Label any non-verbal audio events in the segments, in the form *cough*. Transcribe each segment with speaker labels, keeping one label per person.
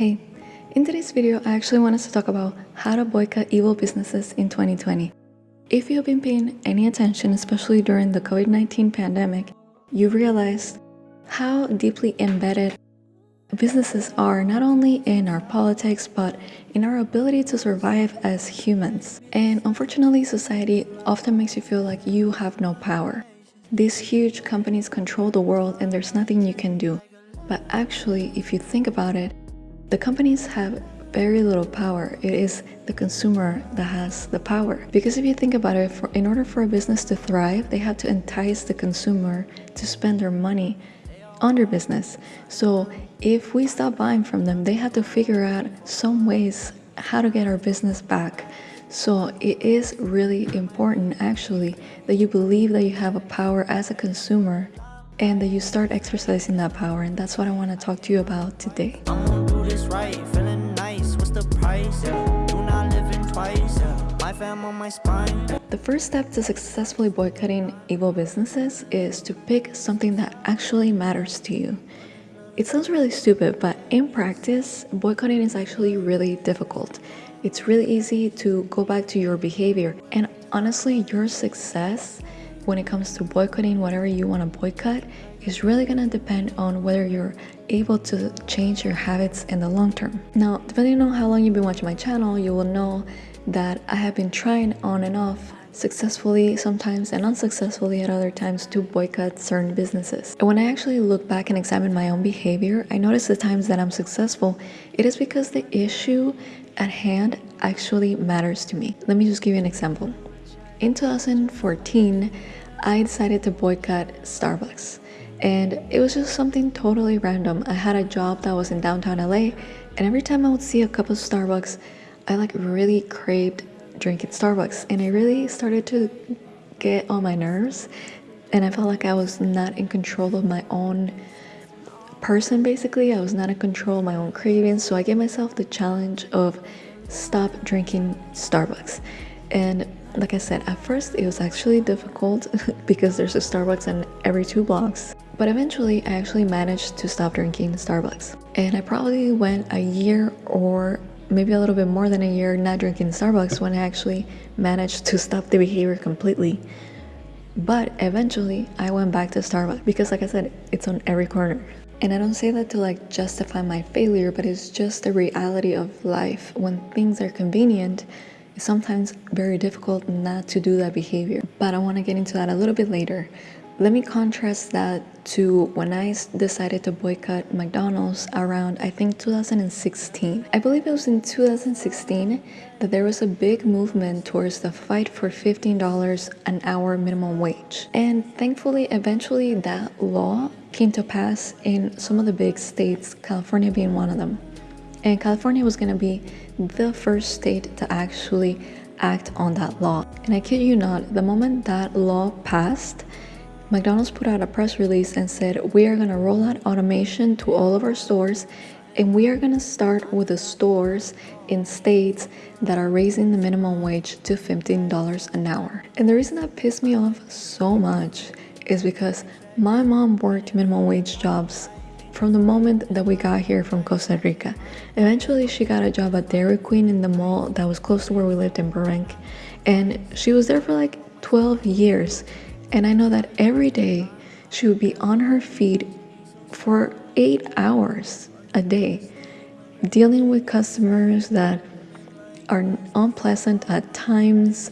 Speaker 1: Hey, in today's video, I actually wanted to talk about how to boycott evil businesses in 2020. If you've been paying any attention, especially during the COVID-19 pandemic, you realized how deeply embedded businesses are not only in our politics, but in our ability to survive as humans. And unfortunately, society often makes you feel like you have no power. These huge companies control the world and there's nothing you can do. But actually, if you think about it, the companies have very little power. It is the consumer that has the power. Because if you think about it, for, in order for a business to thrive, they have to entice the consumer to spend their money on their business. So if we stop buying from them, they have to figure out some ways how to get our business back. So it is really important actually that you believe that you have a power as a consumer and that you start exercising that power and that's what I want to talk to you about today this right, feeling nice, what's the price? Yeah. Do not live in twice, yeah. on my spine. The first step to successfully boycotting evil businesses is to pick something that actually matters to you. It sounds really stupid, but in practice, boycotting is actually really difficult. It's really easy to go back to your behavior, and honestly, your success when it comes to boycotting whatever you want to boycott is really gonna depend on whether you're able to change your habits in the long term. Now, depending on how long you've been watching my channel, you will know that I have been trying on and off successfully sometimes and unsuccessfully at other times to boycott certain businesses. And when I actually look back and examine my own behavior, I notice the times that I'm successful, it is because the issue at hand actually matters to me. Let me just give you an example. In 2014, I decided to boycott Starbucks and it was just something totally random. I had a job that was in downtown LA, and every time I would see a cup of Starbucks, I like really craved drinking Starbucks, and I really started to get on my nerves, and I felt like I was not in control of my own person basically. I was not in control of my own cravings, so I gave myself the challenge of stop drinking Starbucks. And like I said, at first it was actually difficult *laughs* because there's a Starbucks in every two blocks. But eventually I actually managed to stop drinking Starbucks. And I probably went a year or maybe a little bit more than a year not drinking Starbucks when I actually managed to stop the behavior completely. But eventually I went back to Starbucks because like I said, it's on every corner. And I don't say that to like justify my failure, but it's just the reality of life. When things are convenient, it's sometimes very difficult not to do that behavior. But I want to get into that a little bit later. Let me contrast that to when I decided to boycott McDonald's around, I think, 2016. I believe it was in 2016 that there was a big movement towards the fight for $15 an hour minimum wage. And thankfully, eventually that law came to pass in some of the big states, California being one of them. And California was going to be the first state to actually act on that law. And I kid you not, the moment that law passed, McDonald's put out a press release and said, We are going to roll out automation to all of our stores, and we are going to start with the stores in states that are raising the minimum wage to $15 an hour. And the reason that pissed me off so much is because my mom worked minimum wage jobs from the moment that we got here from Costa Rica. Eventually, she got a job at Dairy Queen in the mall that was close to where we lived in Burbank. And she was there for like 12 years and I know that every day she would be on her feet for eight hours a day, dealing with customers that are unpleasant at times.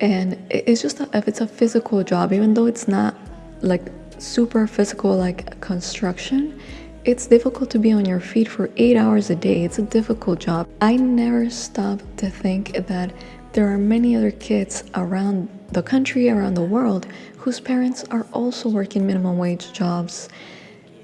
Speaker 1: And it's just, a, if it's a physical job, even though it's not like super physical like construction, it's difficult to be on your feet for eight hours a day. It's a difficult job. I never stop to think that there are many other kids around the country, around the world, whose parents are also working minimum wage jobs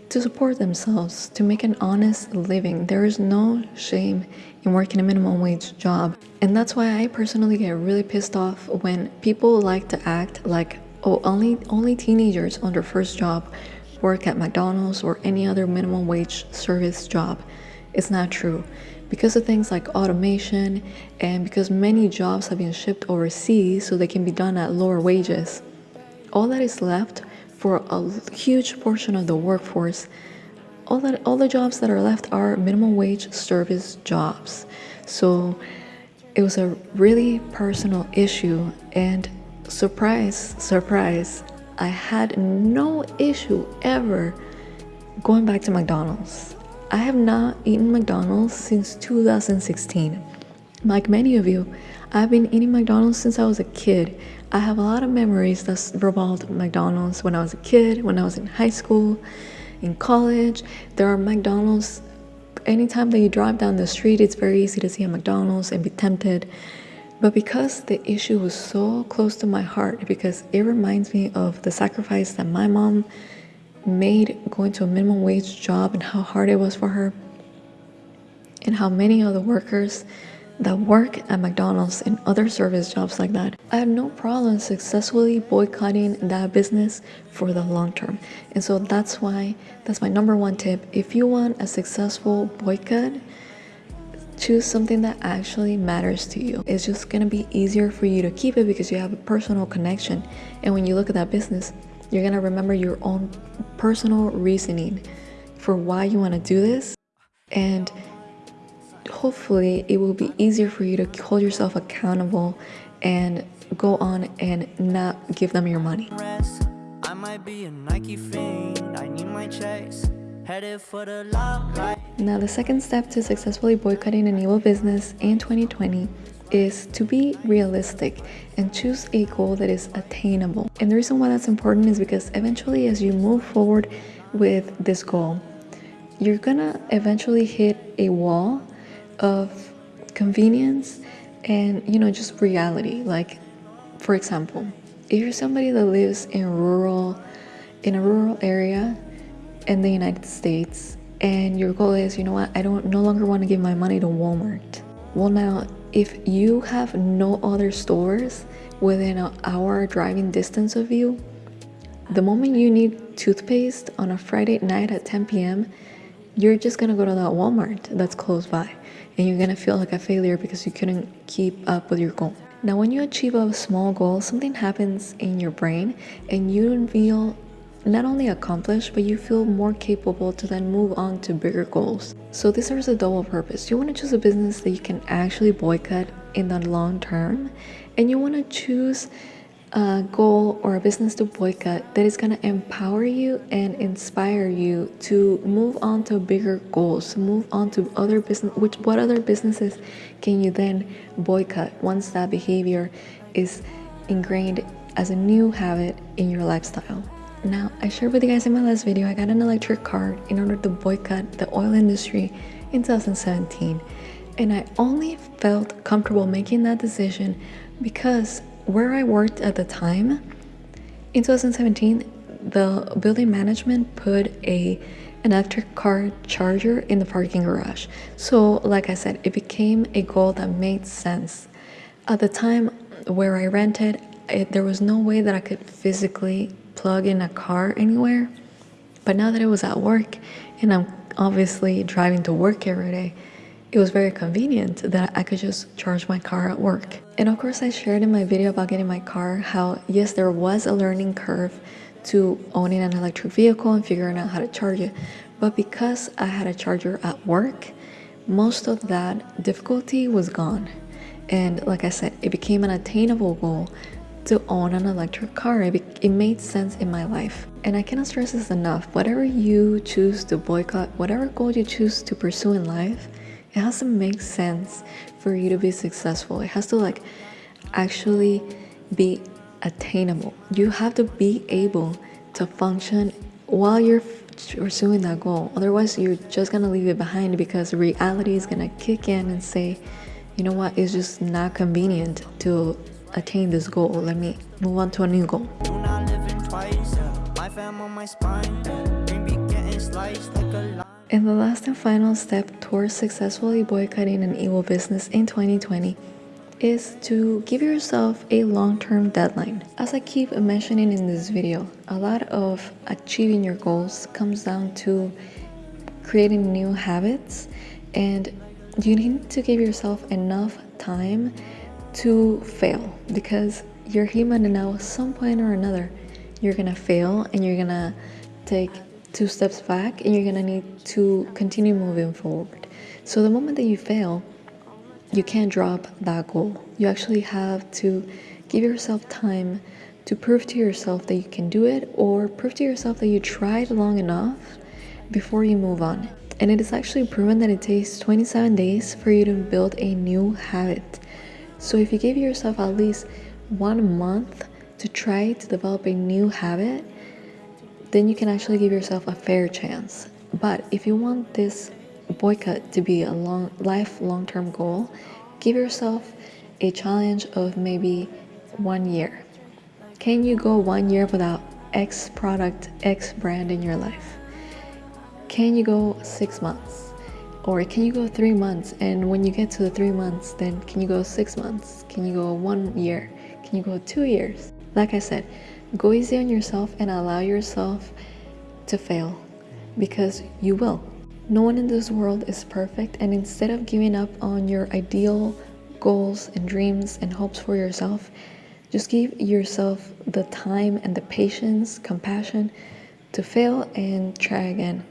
Speaker 1: to support themselves, to make an honest living. There is no shame in working a minimum wage job. And that's why I personally get really pissed off when people like to act like, oh, only, only teenagers on their first job work at McDonald's or any other minimum wage service job. It's not true because of things like automation and because many jobs have been shipped overseas so they can be done at lower wages, all that is left for a huge portion of the workforce all that all the jobs that are left are minimum wage service jobs. So it was a really personal issue and surprise, surprise, I had no issue ever going back to McDonald's. I have not eaten McDonald's since 2016. Like many of you, I've been eating McDonald's since I was a kid. I have a lot of memories that revolved McDonald's when I was a kid, when I was in high school, in college. There are McDonald's. Anytime that you drive down the street, it's very easy to see a McDonald's and be tempted. But because the issue was so close to my heart, because it reminds me of the sacrifice that my mom made going to a minimum wage job and how hard it was for her, and how many of the workers that work at McDonald's and other service jobs like that, I had no problem successfully boycotting that business for the long term. And so that's why that's my number one tip. If you want a successful boycott, choose something that actually matters to you. It's just gonna be easier for you to keep it because you have a personal connection. And when you look at that business, you're gonna remember your own personal reasoning for why you wanna do this. And hopefully it will be easier for you to hold yourself accountable and go on and not give them your money. I might be a Nike fiend, I need my chase. Now, the second step to successfully boycotting an evil business in 2020 is to be realistic and choose a goal that is attainable. And the reason why that's important is because eventually, as you move forward with this goal, you're gonna eventually hit a wall of convenience and you know just reality. Like for example if you're somebody that lives in rural in a rural area in the united states and your goal is you know what? I don't no longer want to give my money to walmart well now if you have no other stores within an hour driving distance of you the moment you need toothpaste on a friday night at 10 p.m you're just gonna go to that walmart that's close by and you're gonna feel like a failure because you couldn't keep up with your goal. Now, when you achieve a small goal, something happens in your brain and you don't feel not only accomplished, but you feel more capable to then move on to bigger goals. So this serves a double purpose. You want to choose a business that you can actually boycott in the long term, and you want to choose a goal or a business to boycott that is going to empower you and inspire you to move on to bigger goals move on to other business which what other businesses can you then boycott once that behavior is ingrained as a new habit in your lifestyle now i shared with you guys in my last video i got an electric car in order to boycott the oil industry in 2017 and i only felt comfortable making that decision because where I worked at the time, in 2017, the building management put a an electric car charger in the parking garage. So, like I said, it became a goal that made sense. At the time where I rented, it, there was no way that I could physically plug in a car anywhere. But now that it was at work and I'm obviously driving to work every day, it was very convenient that I could just charge my car at work. And of course, I shared in my video about getting my car how, yes, there was a learning curve to owning an electric vehicle and figuring out how to charge it. But because I had a charger at work, most of that difficulty was gone. And like I said, it became an attainable goal to own an electric car. It, made sense in my life. And I cannot stress this enough. Whatever you choose to boycott, whatever goal you choose to pursue in life, it has to make sense for you to be successful. It has to like actually be attainable. You have to be able to function while you're pursuing that goal. Otherwise, you're just gonna leave it behind because reality is gonna kick in and say, you know what, it's just not convenient to attain this goal. Let me move on to a new goal. And the last and final step towards successfully boycotting an evil business in 2020 is to give yourself a long-term deadline. As I keep mentioning in this video, a lot of achieving your goals comes down to creating new habits and you need to give yourself enough time to fail because you're human and now at some point or another you're gonna fail and you're gonna take two steps back and you're gonna need to continue moving forward. So the moment that you fail, you can't drop that goal. You actually have to give yourself time to prove to yourself that you can do it or prove to yourself that you tried long enough before you move on. And it is actually proven that it takes 27 days for you to build a new habit. So if you give yourself at least one month to try to develop a new habit, then you can actually give yourself a fair chance. But if you want this boycott to be a long life long-term goal, give yourself a challenge of maybe one year. Can you go one year without X product, X brand in your life? Can you go six months? Or can you go three months? And when you get to the three months, then can you go six months? Can you go one year? Can you go two years? Like I said, go easy on yourself and allow yourself to fail because you will. No one in this world is perfect, and instead of giving up on your ideal goals and dreams and hopes for yourself, just give yourself the time and the patience, compassion to fail and try again.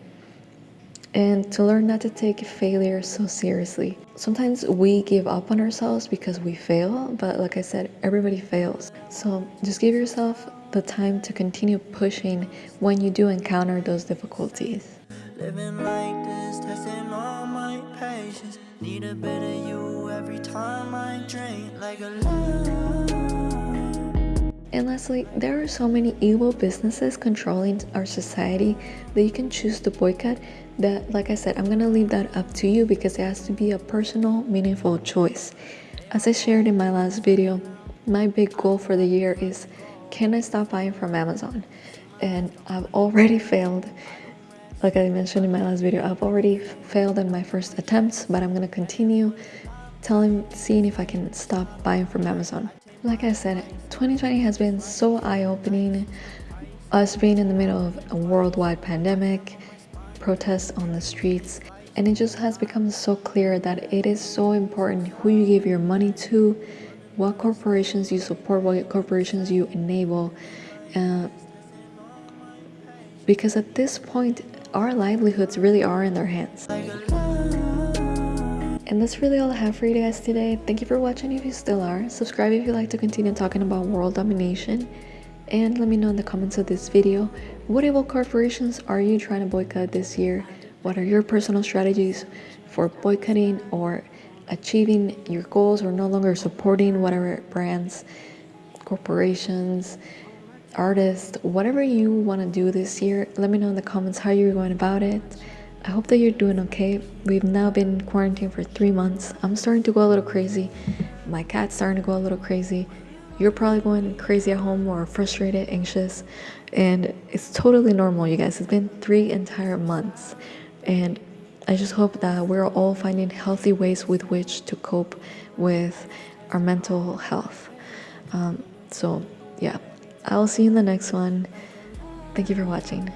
Speaker 1: And to learn not to take failure so seriously. Sometimes we give up on ourselves because we fail, but like I said, everybody fails. So just give yourself the time to continue pushing when you do encounter those difficulties. Living like this, testing all my patience. Need a better you every time I drink like a and lastly, there are so many evil businesses controlling our society that you can choose to boycott that, like I said, I'm gonna leave that up to you because it has to be a personal, meaningful choice. As I shared in my last video, my big goal for the year is can I stop buying from Amazon? And I've already failed. Like I mentioned in my last video, I've already failed in my first attempts, but I'm gonna continue telling, seeing if I can stop buying from Amazon. Like I said, 2020 has been so eye-opening. Us being in the middle of a worldwide pandemic, protests on the streets, and it just has become so clear that it is so important who you give your money to, what corporations you support, what corporations you enable. Uh, because at this point, our livelihoods really are in their hands. And that's really all I have for you guys today. Thank you for watching if you still are. Subscribe if you'd like to continue talking about world domination. And let me know in the comments of this video, what evil corporations are you trying to boycott this year? What are your personal strategies for boycotting or achieving your goals or no longer supporting whatever brands, corporations, artists, whatever you want to do this year, let me know in the comments how you're going about it. I hope that you're doing okay. We've now been quarantined for three months. I'm starting to go a little crazy. My cat's starting to go a little crazy. You're probably going crazy at home or frustrated, anxious, and it's totally normal, you guys. It's been three entire months, and I just hope that we're all finding healthy ways with which to cope with our mental health. Um, so, yeah, I'll see you in the next one. Thank you for watching.